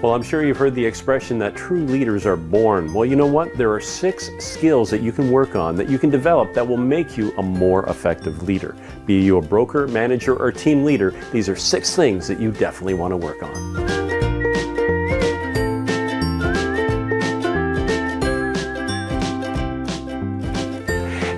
Well, I'm sure you've heard the expression that true leaders are born. Well, you know what? There are six skills that you can work on, that you can develop, that will make you a more effective leader. Be you a broker, manager, or team leader, these are six things that you definitely want to work on.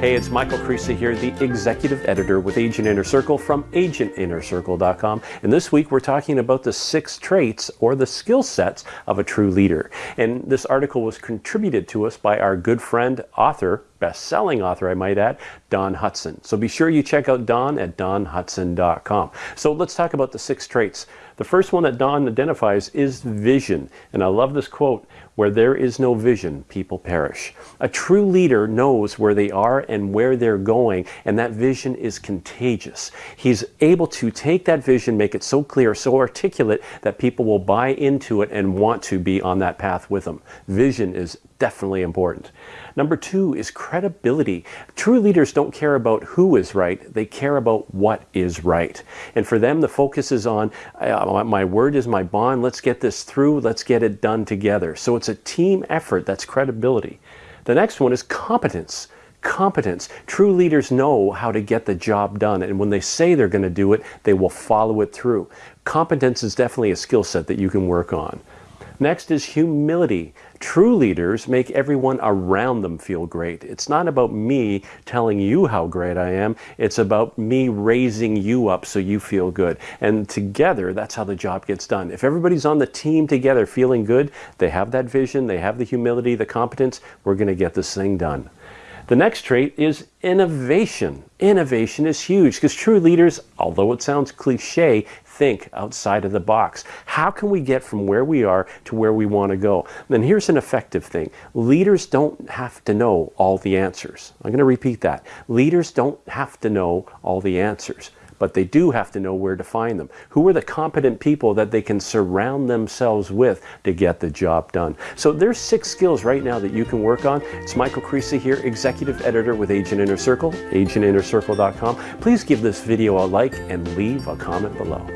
Hey, it's Michael Creasy here, the executive editor with Agent Inner Circle from agentinnercircle.com. And this week we're talking about the six traits or the skill sets of a true leader. And this article was contributed to us by our good friend, author, best-selling author, I might add, Don Hudson. So be sure you check out Don at donhudson.com. So let's talk about the six traits. The first one that Don identifies is vision. And I love this quote, where there is no vision, people perish. A true leader knows where they are and where they're going, and that vision is contagious. He's able to take that vision, make it so clear, so articulate that people will buy into it and want to be on that path with them. Vision is definitely important. Number two is credibility. True leaders don't care about who is right, they care about what is right. And for them, the focus is on uh, my word is my bond, let's get this through, let's get it done together. So it's a team effort, that's credibility. The next one is competence competence. True leaders know how to get the job done, and when they say they're going to do it, they will follow it through. Competence is definitely a skill set that you can work on. Next is humility. True leaders make everyone around them feel great. It's not about me telling you how great I am. It's about me raising you up so you feel good. And together, that's how the job gets done. If everybody's on the team together feeling good, they have that vision, they have the humility, the competence, we're going to get this thing done. The next trait is innovation. Innovation is huge because true leaders, although it sounds cliche, think outside of the box. How can we get from where we are to where we want to go? And here's an effective thing. Leaders don't have to know all the answers. I'm going to repeat that. Leaders don't have to know all the answers but they do have to know where to find them. Who are the competent people that they can surround themselves with to get the job done? So there's six skills right now that you can work on. It's Michael Creasy here, Executive Editor with Agent Inner Circle, agentinnercircle.com. Please give this video a like and leave a comment below.